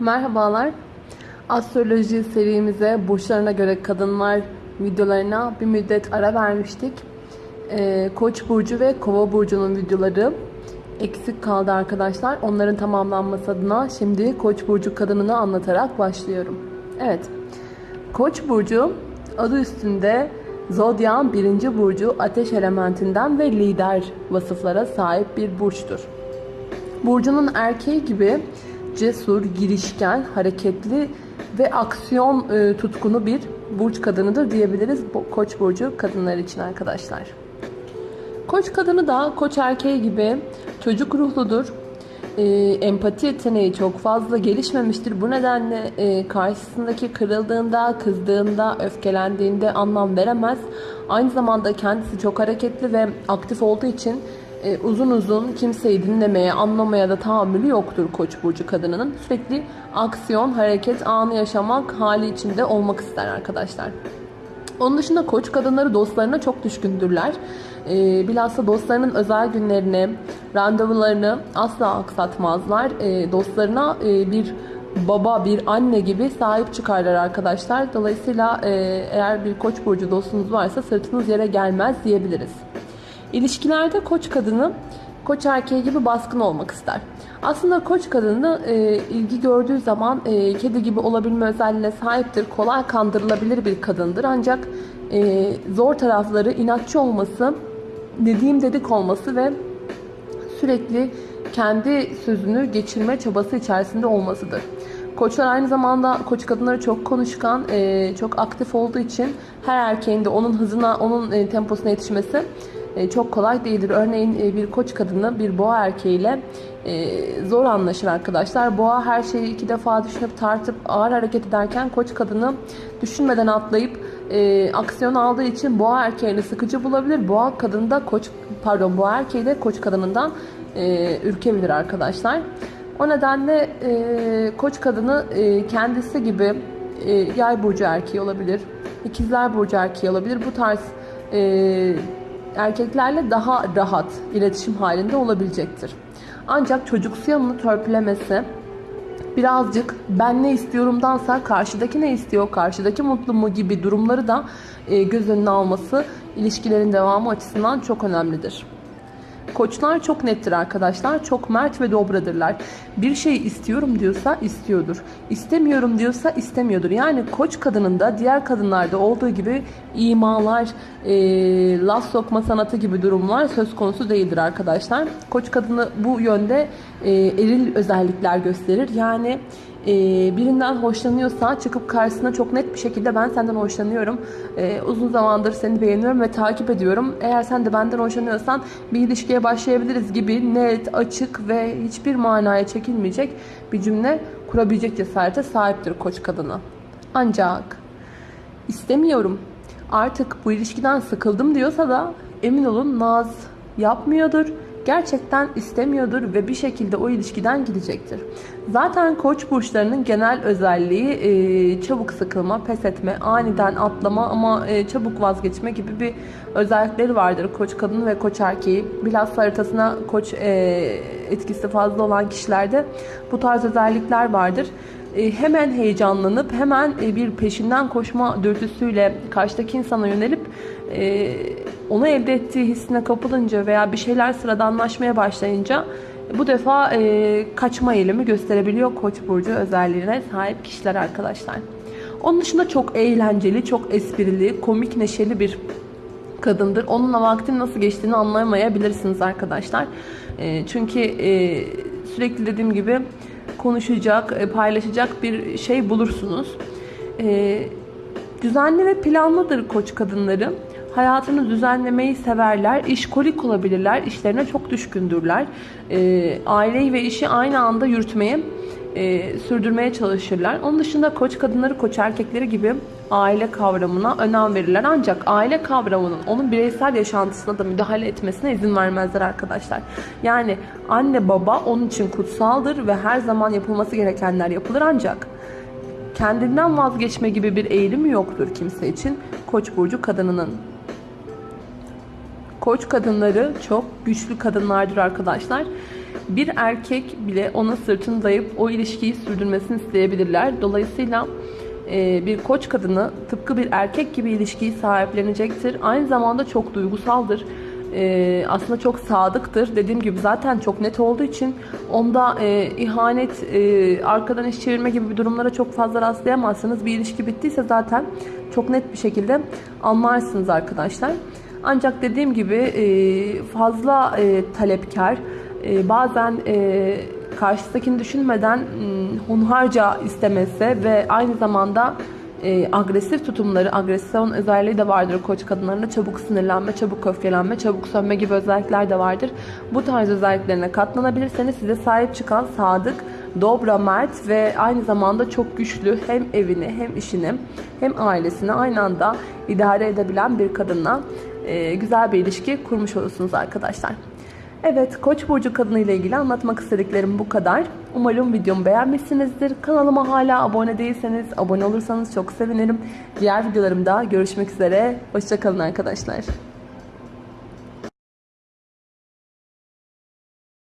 Merhabalar. Astroloji serimize burçlarına göre kadınlar videolarına bir müddet ara vermiştik. Ee, Koç burcu ve Kova burcunun videoları eksik kaldı arkadaşlar. Onların tamamlanması adına şimdi Koç burcu kadınını anlatarak başlıyorum. Evet. Koç burcu adı üstünde Zodya'nın birinci burcu ateş elementinden ve lider vasıflara sahip bir burçtur. Burcunun erkeği gibi cesur, girişken, hareketli ve aksiyon e, tutkunu bir burç kadınıdır diyebiliriz Koç burcu kadınlar için arkadaşlar. Koç kadını da koç erkeği gibi çocuk ruhludur. E, empati yeteneği çok fazla gelişmemiştir. Bu nedenle e, karşısındaki kırıldığında, kızdığında, öfkelendiğinde anlam veremez. Aynı zamanda kendisi çok hareketli ve aktif olduğu için e, uzun uzun kimseyi dinlemeye, anlamaya da tahammülü yoktur Koç burcu kadınının. Sürekli aksiyon, hareket, anı yaşamak hali içinde olmak ister arkadaşlar. Onun dışında koç kadınları dostlarına çok düşkündürler. E, bilhassa dostlarının özel günlerini, randevularını asla aksatmazlar. E, dostlarına e, bir baba, bir anne gibi sahip çıkarlar arkadaşlar. Dolayısıyla e, eğer bir koç burcu dostunuz varsa sırtınız yere gelmez diyebiliriz. İlişkilerde koç kadını koç erkeği gibi baskın olmak ister. Aslında koç kadını e, ilgi gördüğü zaman e, kedi gibi olabilme özelliğine sahiptir. Kolay kandırılabilir bir kadındır. Ancak e, zor tarafları inatçı olması, dediğim dedik olması ve sürekli kendi sözünü geçirme çabası içerisinde olmasıdır. Koçlar aynı zamanda koç kadınları çok konuşkan, e, çok aktif olduğu için her erkeğin de onun hızına, onun e, temposuna yetişmesi çok kolay değildir. Örneğin e, bir koç kadını bir boğa erkeğiyle e, zor anlaşır arkadaşlar. Boğa her şeyi iki defa düşünüp tartıp ağır hareket ederken koç kadını düşünmeden atlayıp e, aksiyon aldığı için boğa erkeğini sıkıcı bulabilir. Boğa kadını da koç pardon boğa erkeği de koç kadınından e, ürkebilir arkadaşlar. O nedenle e, koç kadını e, kendisi gibi e, yay burcu erkeği olabilir. ikizler burcu erkeği olabilir. Bu tarz e, erkeklerle daha rahat iletişim halinde olabilecektir. Ancak çocuksu yanını törpülemesi birazcık ben ne istiyorumdansa karşıdaki ne istiyor, karşıdaki mutlu mu gibi durumları da e, göz önüne alması ilişkilerin devamı açısından çok önemlidir. Koçlar çok nettir arkadaşlar. Çok mert ve dobradırlar. Bir şey istiyorum diyorsa istiyordur. İstemiyorum diyorsa istemiyordur. Yani koç kadının diğer kadınlarda olduğu gibi imalar, e, laf sokma sanatı gibi durumlar söz konusu değildir arkadaşlar. Koç kadını bu yönde e, eril özellikler gösterir. Yani e, birinden hoşlanıyorsa çıkıp karşısına çok net bir şekilde ben senden hoşlanıyorum. E, uzun zamandır seni beğeniyorum ve takip ediyorum. Eğer sen de benden hoşlanıyorsan bir ilişkiye başlayabiliriz gibi net, açık ve hiçbir manaya çekilmeyecek bir cümle kurabilecek cesarete sahiptir koç kadını. Ancak istemiyorum. Artık bu ilişkiden sıkıldım diyorsa da emin olun naz yapmıyordur gerçekten istemiyordur ve bir şekilde o ilişkiden gidecektir. Zaten koç burçlarının genel özelliği e, çabuk sıkılma, pes etme, aniden atlama ama e, çabuk vazgeçme gibi bir özellikleri vardır koç kadını ve koç erkeği. Bilhassa haritasına koç e, etkisi fazla olan kişilerde bu tarz özellikler vardır hemen heyecanlanıp hemen bir peşinden koşma dürtüsüyle karşıdaki insana yönelip onu elde ettiği hissine kapılınca veya bir şeyler sıradanlaşmaya başlayınca bu defa e, kaçma eğilimi gösterebiliyor Koç burcu özelliğine sahip kişiler arkadaşlar. Onun dışında çok eğlenceli, çok esprili, komik, neşeli bir kadındır. Onunla vaktin nasıl geçtiğini anlayamayabilirsiniz arkadaşlar. E, çünkü e, sürekli dediğim gibi konuşacak, e, paylaşacak bir şey bulursunuz. E, düzenli ve planlıdır koç kadınları. Hayatını düzenlemeyi severler, işkolik olabilirler, işlerine çok düşkündürler. E, aileyi ve işi aynı anda yürütmeye, e, sürdürmeye çalışırlar. Onun dışında koç kadınları, koç erkekleri gibi aile kavramına önem verirler. Ancak aile kavramının onun bireysel yaşantısına da müdahale etmesine izin vermezler arkadaşlar. Yani anne baba onun için kutsaldır ve her zaman yapılması gerekenler yapılır ancak kendinden vazgeçme gibi bir eğilimi yoktur kimse için Koç burcu kadınının. Koç kadınları çok güçlü kadınlardır arkadaşlar. bir erkek bile ona sırtını dayayıp o ilişkiyi sürdürmesini isteyebilirler. Dolayısıyla e, bir koç kadını tıpkı bir erkek gibi ilişkiyi sahiplenecektir. Aynı zamanda çok duygusaldır. E, aslında çok sadıktır. Dediğim gibi zaten çok net olduğu için onda e, ihanet, arkadan iş çevirme gibi bir durumlara çok fazla rastlayamazsınız. Bir ilişki bittiyse zaten çok net bir şekilde anlarsınız arkadaşlar. Ancak dediğim gibi e, fazla e, talepkar, e, bazen karşısındakini düşünmeden hmm, hunharca istemesi ve aynı zamanda agresif tutumları, agresyon özelliği de vardır koç kadınlarında. Çabuk sinirlenme, çabuk öfkelenme, çabuk sönme gibi özellikler de vardır. Bu tarz özelliklerine katlanabilirseniz size sahip çıkan sadık, dobra, mert ve aynı zamanda çok güçlü hem evini hem işini hem ailesini aynı anda idare edebilen bir kadınla e, güzel bir ilişki kurmuş olursunuz arkadaşlar. Evet, Koç burcu kadını ile ilgili anlatmak istediklerim bu kadar. Umarım videomu beğenmişsinizdir. Kanalıma hala abone değilseniz abone olursanız çok sevinirim. Diğer videolarımda görüşmek üzere. Hoşçakalın arkadaşlar.